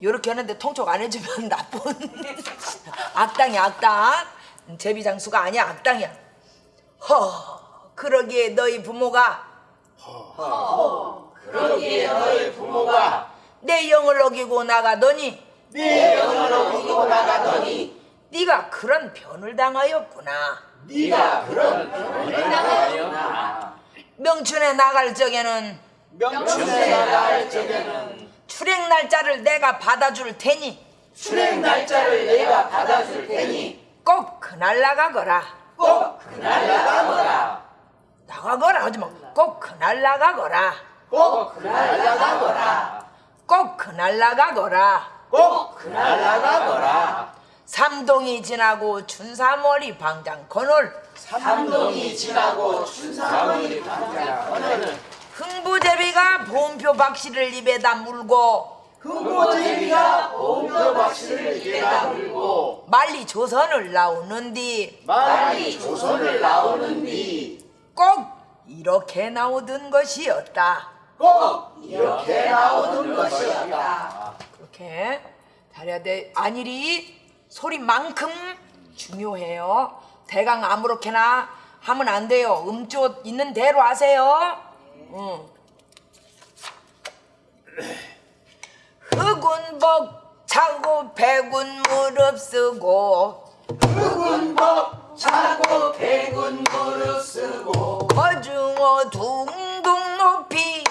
요렇게 하는데 통촉 안 해주면 나쁜 악당이야 악당. 제비 장수가 아니야 악당이야. 허 그러기에 너희 부모가. 그러기에 너희 부모가. 내 영을 어기고 나가더니. 네 영을 어기고 나가더니. 네가 그런 변을 당하였구나. 네가 그런 병을 당하였나. 명춘에 나갈 적에는 명춘에 나갈 적에는 출행 날짜를 내가 받아줄 테니. 출행 날짜를 내가 받아줄 테니. 꼭 그날 나가거라. 꼭 그날 나가거라. 나가거라. 하지 마. 꼭 그날 나가거라. 꼭 그날 나가거라. 꼭 그날 나가거라. 꼭 그날 나가거라. 삼동이 지나고 춘삼월이 방장 건월 삼동이 지나고 춘삼월이 방장 하늘은 흥부제비가 보험표 박씨를 입에다 물고 흥고제비가 봉표 박씨를 입에다 물고 말리 조선을 나오는디. 말이 조선을 나오는디. 꼭 이렇게 나오던 것이었다. 꼭 이렇게 나오는 것이었다. 그렇게 잘해야 돼. 안일이 소리만큼 중요해요. 대강 아무렇게나 하면 안 돼요. 음조 있는 대로 하세요 응. 흑운 복 차고 백운 무릎 쓰고. 흑운 법 차고 백운 무릎 쓰고. 거중어 둥둥 높이.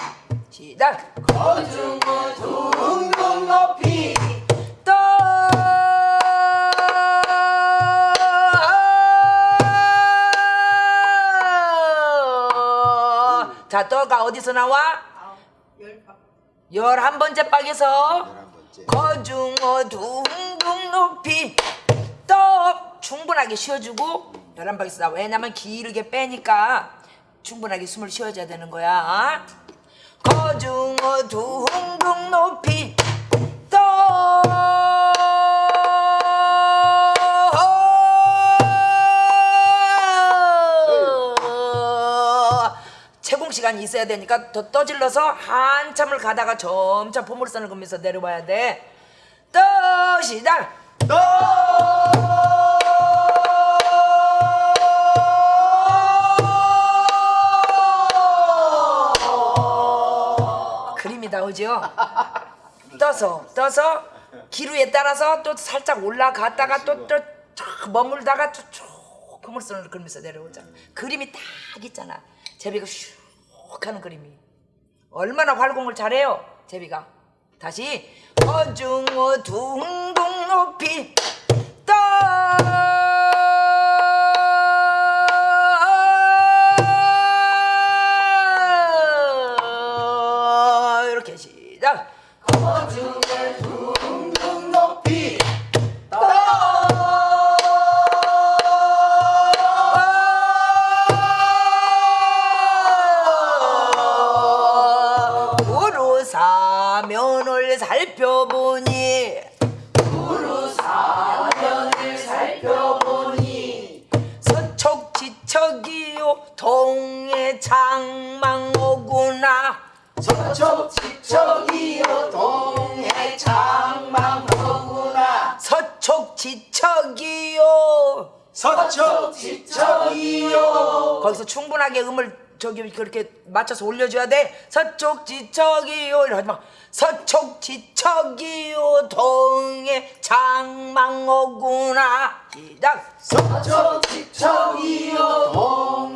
시작. 거중어 둥둥 높이 자, 떠가 어디서 나와? 열한 번째 박에서 거중 어 둥둥 높이 떠 충분하게 쉬어주고 열한 박에서 나와. 왜냐면 길게 빼니까 충분하게 숨을 쉬어줘야 되는 거야. 거중 어 둥둥 높이 떠 시간이 있어야 되니까 더 떠질러서 한참을 가다가 점차 포물선을 긋면서 내려와야 돼. 떠 시작. 그림이 나오죠. 떠서 떠서 기루에 따라서 또 살짝 올라갔다가 또또 머물다가 또쭉 포물선을 그리면서 내려오잖아. 그림이 딱 있잖아. 제비가 슉 하는 그림이. 얼마나 활공을 잘해요. 제비가. 다시 어중어 둥둥 높이 떠 살펴보니. 우루 사면을 살펴보니 서촉지척이요 동해 장망오구나. 서쪽 지척이요 동해 장망호구나. 서촉지척이요. 서쪽 지척이요. 거기서 충분하게 음을 저기 그렇게 맞춰서 올려줘야 돼. 서촉지척이요. 이러지 마. 서촉지척이요. 동해 장망오구나. 시작. 서쪽 지척이요. 동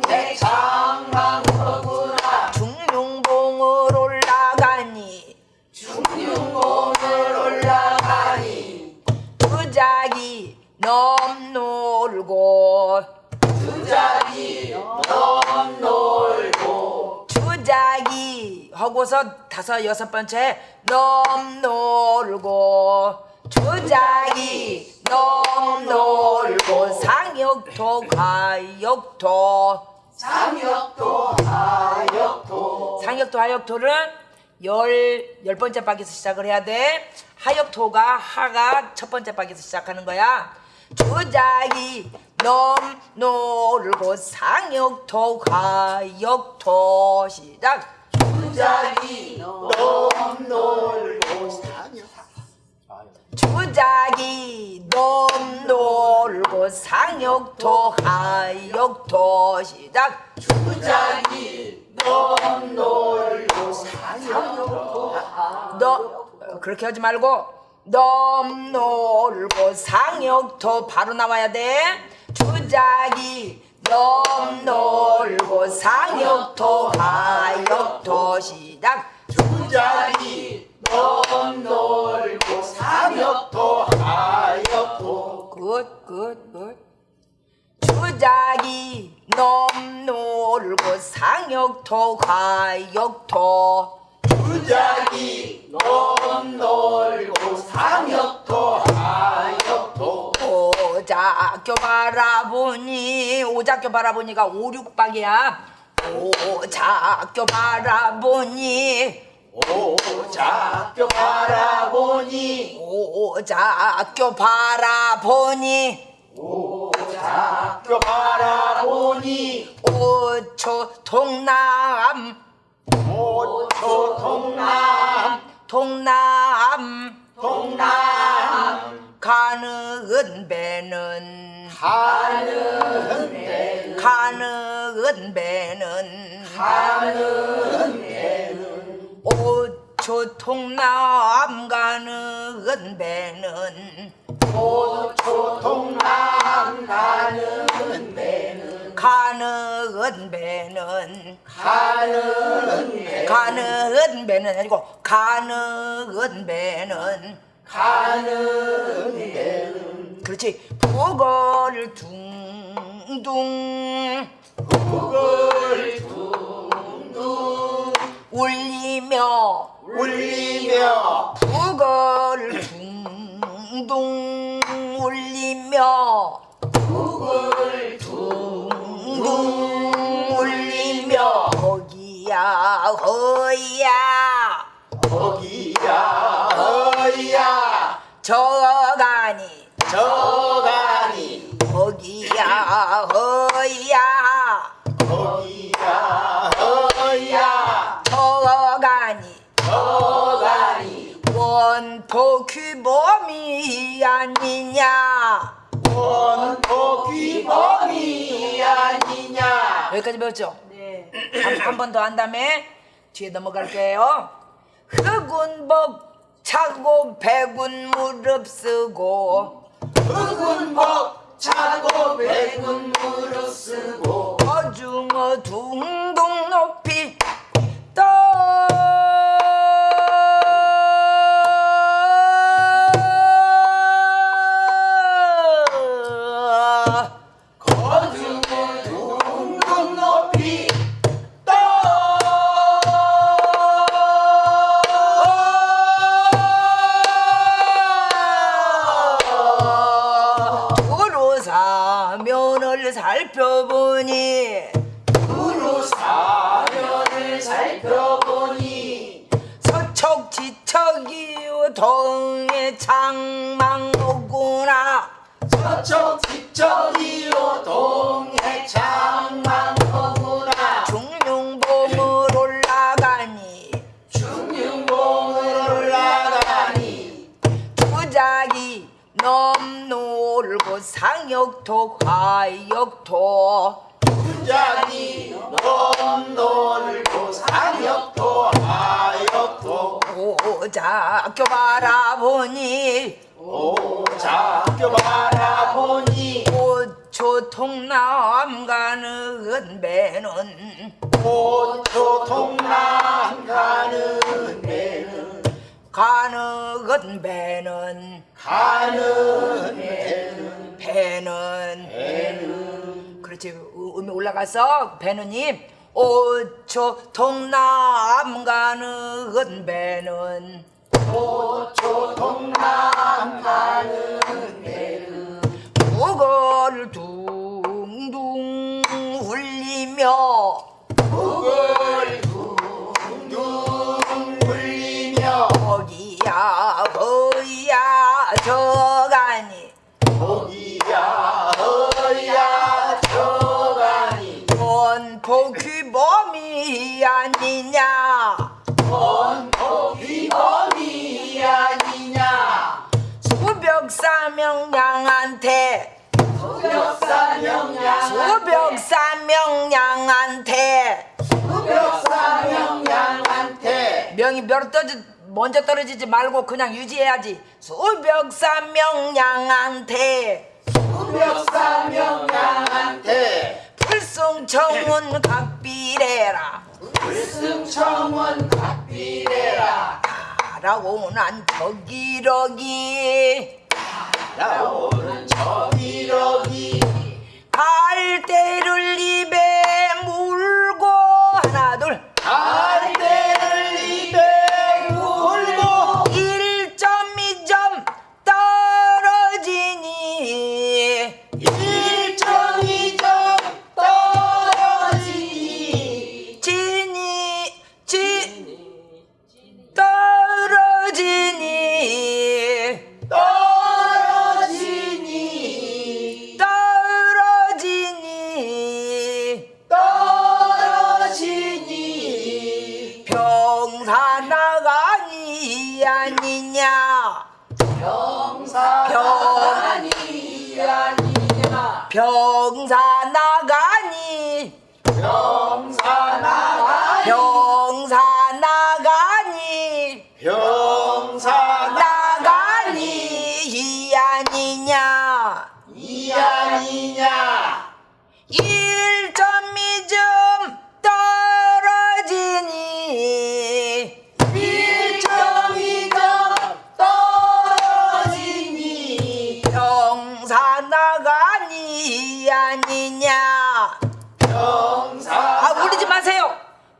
하고서 다섯 여섯 번째 넘 놀고 주작이 넘 놀고 상역토 가역토 상역도 하역도 상역토 하역토는 열, 열 번째 박에서 시작을 해야 돼. 하역토가 하가 첫 번째 박에서 시작하는 거야. 주작이 넘, 놀고 상역토, 가역토 시작. 주작이 넘놀고 주작이 넘 놀고 상역토 하역토 시작. 주작이 넘 놀고 상역토 너 그렇게 하지 말고 넘 놀고 상역토 바로 나와야 돼. 주작이 넘 놀고 상역토 하 역토 시작 주작이 넘 놀고 상역토 하역토 굿굿굿 주작이 넘 놀고 상역토 하역토 주작이 넘 놀고 상역토 하역토 오작교 바라보니 오작교 바라보니가 오륙박이야 오작교 바라보니 오작교 바라보니 오작교 바라보니 오작교 바라보니 오초 동남 오초 동남 동남 동남. 가는 배는 가는 배 가는 배는. 가는 배는. 오초 동남 가는 배는. 오초 동남 가는 배는. 가는 배는. 가는. 배 가는 배는 아니고 가는 배는. 가는 배는 그렇지. 북을 둥둥. 북을 둥둥. 울리며. 울리며. 북을 둥둥. 울리며. 북을 둥둥 울리며. 거기야 허야. 거기야 어이야. 저가니 저가니. 거기야 허야. 거기야 어이야. 저가니. 저가니. 원포 규범이 아니냐. 원포 귀범이 아니냐. 여기까지 배웠죠? 네. 한 번 더 한 다음에 뒤에 넘어갈게요. 흑운복 차고 백운 무릎 쓰고 흑운복 차고 백운 무릎 쓰고 어중어 둥둥 높이 떠 살펴보니. 두루 사면을 살펴보니. 서척 지척이요 동 상역토 화역토 부작이 넘 놀고 상역토 하역토 오작교 바라보니. 오작교 바라보니. 오초 통남 가는 배는. 오초 동남 가는 배는. 가는 배는. 가는 배는 배는. 배는. 그렇지. 음- 음이 올라가서 배는님 오초 동남 가는 배는. 오초 동남 가는 배는. 북을 둥둥 울리며 수벽사명양한테. 수벽사명양한테. 명이 몇 떨어지 먼저 떨어지지 말고 그냥 유지해야지. 수벽사명양한테. 수벽사명양한테. 불승청은 각비래라. 불승청원 각비래라. 라고 난 저기러기. 나오는 저기러기 갈대를 입에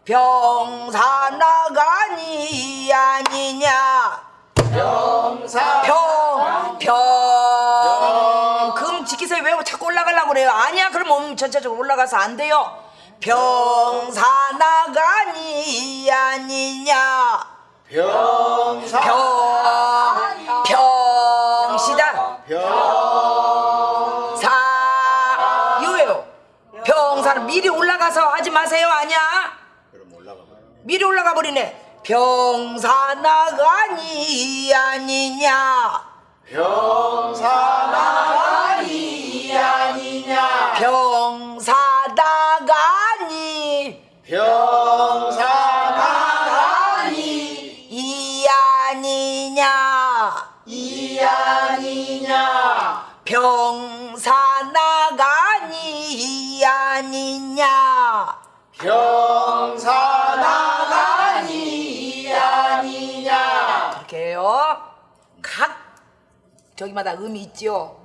병사 나가니 아니냐 병사 병, 병. 금 지키세요. 왜 자꾸 올라가려고 그래요? 아니야. 그럼 몸 전체적으로 올라가서 안 돼요. 병사 나가니 아니냐. 병사 병, 병 시다. 병 사, 이거예요. 병사는 미리 올라가서 하지 마세요. 아니야. 미리 올라가 버리네. 병사 나가니 아니냐. 병사나가니 아니냐 병사 저기마다 음이 있지요.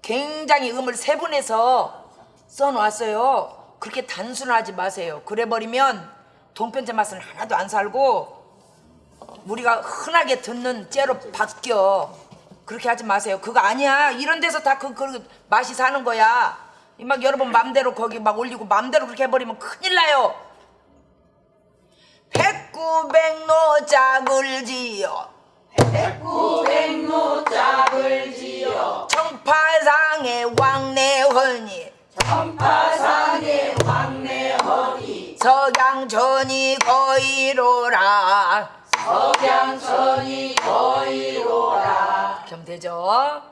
굉장히 음을 세분해서 써놓았어요. 그렇게 단순하지 마세요. 그래 버리면 동편제 맛은 하나도 안 살고 우리가 흔하게 듣는 째로 바뀌어. 그렇게 하지 마세요. 그거 아니야. 이런 데서 다 그 그 맛이 사는 거야. 이막 여러분 맘대로 거기 막 올리고 맘대로 그렇게 해버리면 큰일 나요. 백구백노 짝을 지어 백구백노 짝을 지어 청파상의 왕래허니. 천파상의 왕래허니. 석양천이 거이로라. 석양천이 거이로라. 그럼 되죠?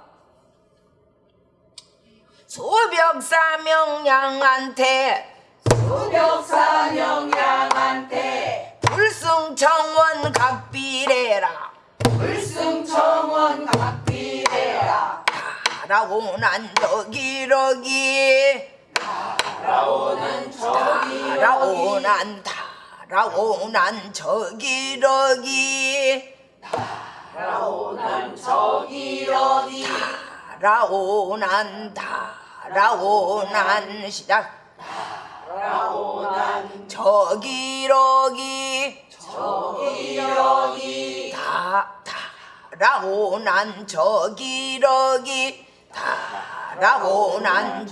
소벽사명양한테. 수벽사명양한테. 불승청원 각비래라. 불 승청원 라고 난 저기러기. 나오는 저기 라고 난 다라고 난 저기러기. 나오는 저기러기. 다라고 난 시작. 나오는 저기러기. 저기러기. 다다 라고 난 저기러기. 다라고 난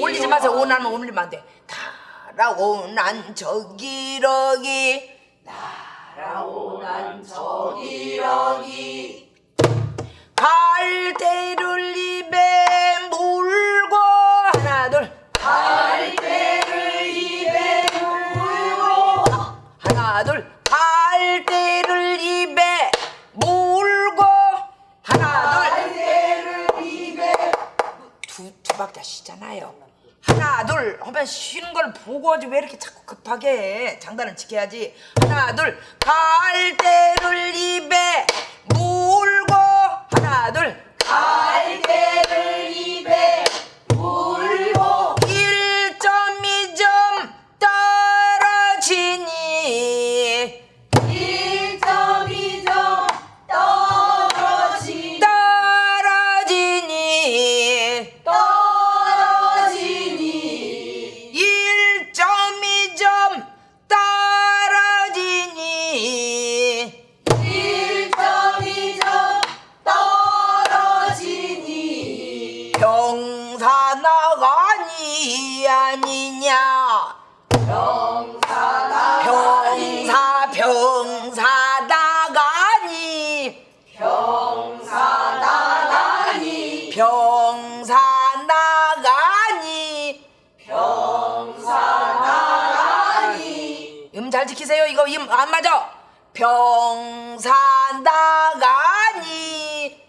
올리지 마세요. 오나는 올리면 안돼. 다라고 난 저기러기. 나오는 저기러기. 갈대를 입에 박자 쉬잖아요. 하나 둘 하면 쉬는 걸 보고 왜 이렇게 자꾸 급하게 해? 장단을 지켜야지. 하나 둘. 갈대를 입에 물 이거 음안 맞아 병사 나가니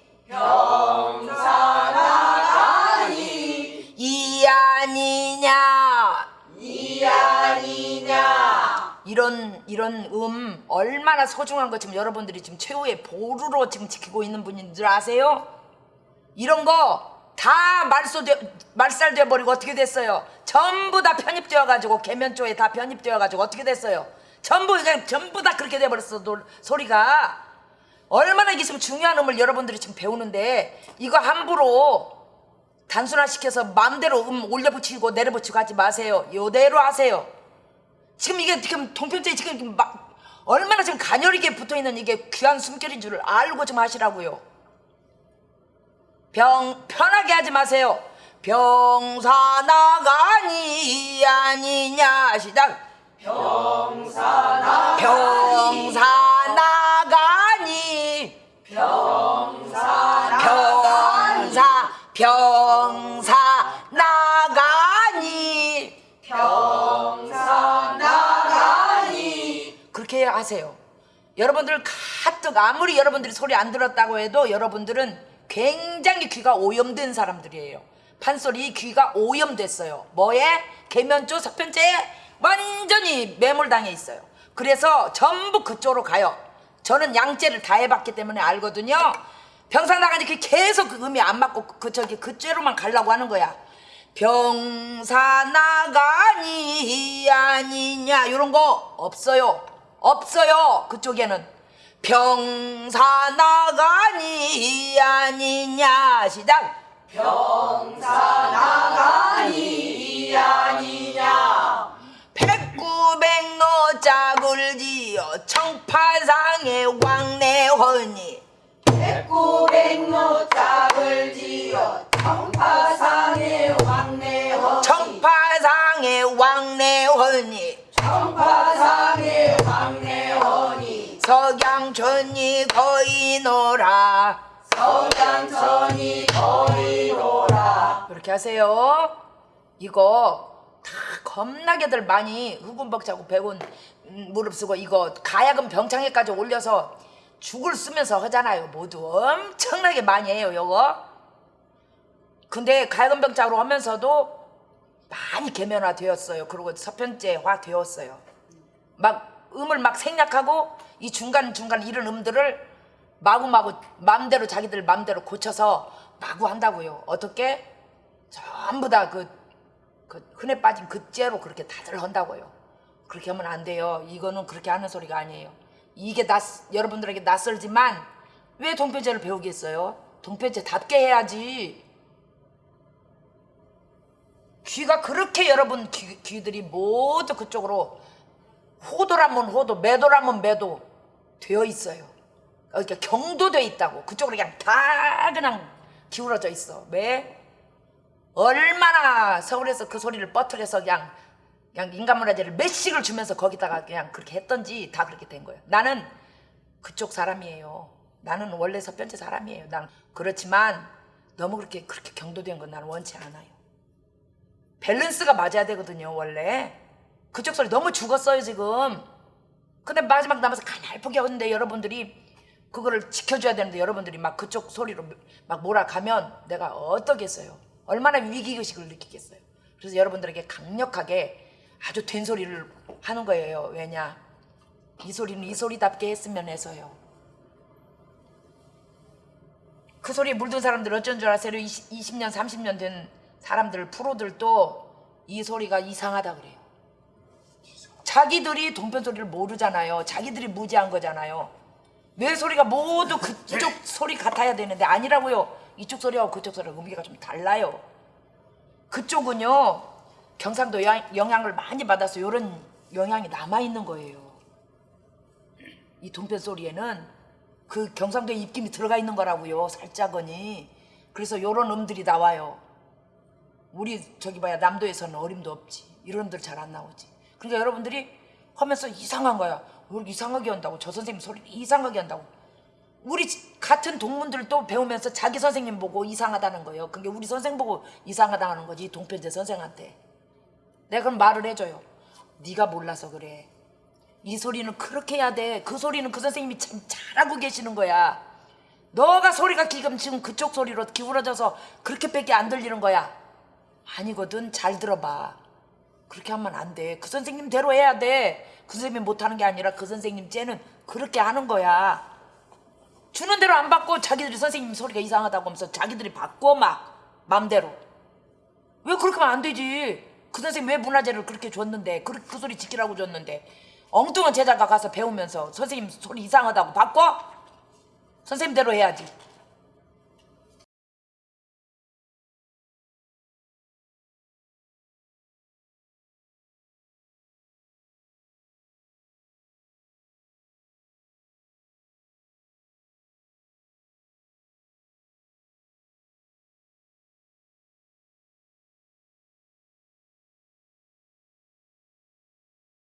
병사나가니 이 아니냐 이 아니냐 이런 이런 음 얼마나 소중한 거 지금 여러분들이 지금 최후의 보루로 지금 지키고 있는 분인 줄 아세요? 이런 거 다 말소돼 말살돼 버리고 어떻게 됐어요? 전부 다 편입되어 가지고 개면조에 다 편입되어 가지고 어떻게 됐어요? 전부 그냥 전부 다 그렇게 돼 버렸어 소리가 얼마나 이게 지금 중요한 음을 여러분들이 지금 배우는데 이거 함부로 단순화시켜서 마음대로 음 올려붙이고 내려붙이고 하지 마세요. 요대로 하세요. 지금 이게 지금 동편제에 지금 막 얼마나 지금 가녀리게 붙어 있는 이게 귀한 숨결인 줄을 알고 좀 하시라고요. 병 편하게 하지 마세요. 병사 나가니 아니냐 시작. 병사나 병사 나가니 병사나 병사 병사 나가니 병사 나가니 그렇게 하세요. 여러분들 가뜩 아무리 여러분들이 소리 안 들었다고 해도 여러분들은 굉장히 귀가 오염된 사람들이에요. 판소리 귀가 오염됐어요. 뭐에? 계면조 서편제에 완전히 매몰당해 있어요. 그래서 전부 그쪽으로 가요. 저는 양째를 다 해봤기 때문에 알거든요. 병사 나가니 그 계속 그 음이 안 맞고 그 저기 그째로만 가려고 하는 거야. 병사 나가니 아니냐 이런 거 없어요. 없어요. 그쪽에는 병사 나가니 아니냐 시작. 병사 나가니 이 아니냐 노 짝을 지어 청파상의 왕래허니. 백구백노 짝을 지어 청파상의 왕래허니. 청파상의 왕래허니. 청파상의 왕래허니. 석양천이 거이노라. 서양천이 거리노라. 이렇게 하세요. 이거 다 겁나게들 많이 흑운벅자고 백운 음, 무릎 쓰고 이거 가야금 병창에까지 올려서 죽을 쓰면서 하잖아요. 모두 엄청나게 많이 해요. 이거. 근데 가야금 병창으로 하면서도 많이 개면화 되었어요. 그리고 서편제화 되었어요. 막 음을 막 생략하고 이 중간 중간 이런 음들을 마구마구 맘대로 자기들 맘대로 고쳐서 마구 한다고요. 어떻게? 전부 다 그 그 흔해 빠진 그째로 그렇게 다들 한다고요. 그렇게 하면 안 돼요. 이거는 그렇게 하는 소리가 아니에요. 이게 낯 여러분들에게 낯설지만 왜 동편제를 배우겠어요? 동편제답게 해야지. 귀가 그렇게 여러분 귀, 귀들이 모두 그쪽으로 호도라면 호도, 매도라면 매도 되어 있어요. 그러니까 경도돼 있다고. 그쪽으로 그냥 다 그냥 기울어져 있어. 왜? 얼마나 서울에서 그 소리를 뻗어려서 그냥 그냥 인간문화재를 몇씩을 주면서 거기다가 그냥 그렇게 했던지 다 그렇게 된 거예요. 나는 그쪽 사람이에요. 나는 원래 서편제 사람이에요. 난 그렇지만 너무 그렇게 그렇게 경도된 건 나는 원치 않아요. 밸런스가 맞아야 되거든요, 원래. 그쪽 소리 너무 죽었어요, 지금. 근데 마지막 남아서 가날프게 하는데 여러분들이 그거를 지켜줘야 되는데 여러분들이 막 그쪽 소리로 막 몰아가면 내가 어떠겠어요? 얼마나 위기의식을 느끼겠어요? 그래서 여러분들에게 강력하게 아주 된 소리를 하는 거예요. 왜냐? 이 소리는 이 소리답게 했으면 해서요. 그 소리에 물든 사람들 어쩐 줄 아세요? 20, 20년, 30년 된 사람들, 프로들도 이 소리가 이상하다 그래요. 자기들이 동편 소리를 모르잖아요. 자기들이 무지한 거잖아요. 뇌 소리가 모두 그쪽 소리 같아야 되는데 아니라고요. 이쪽 소리하고 그쪽 소리하고 의미가 좀 달라요. 그쪽은요 경상도 영향- 영향을 많이 받아서 이런 영향이 남아 있는 거예요. 이 동편 소리에는 그 경상도의 입김이 들어가 있는 거라고요. 살짝은이. 그래서 요런 음들이 나와요. 우리 저기 봐야 남도에서는 어림도 없지. 이런 음들 잘 안 나오지. 그러니까 여러분들이 하면서 이상한 거야. 왜 이렇게 이상하게 한다고? 저 선생님 소리 이상하게 한다고. 우리 지- 같은 동문들도 배우면서 자기 선생님 보고 이상하다는 거예요. 그게 우리 선생 보고 이상하다는 거지 동편제 선생한테. 내가 그럼 말을 해줘요. 네가 몰라서 그래. 이 소리는 그렇게 해야 돼. 그 소리는 그 선생님이 참 잘하고 계시는 거야. 너가 소리가 지금 지금 그쪽 소리로 기울어져서 그렇게밖에 안 들리는 거야. 아니거든. 잘 들어봐. 그렇게 하면 안 돼. 그 선생님대로 해야 돼. 그 선생님이 못하는 게 아니라 그 선생님 쟤는 그렇게 하는 거야. 주는 대로 안 받고 자기들이 선생님 소리가 이상하다고 하면서 자기들이 바꿔 막 맘대로. 왜 그렇게 하면 안 되지? 그 선생님 왜 문화재를 그렇게 줬는데 그, 그 소리 지키라고 줬는데 엉뚱한 제자가 가서 배우면서 선생님 소리 이상하다고 바꿔? 선생님대로 해야지.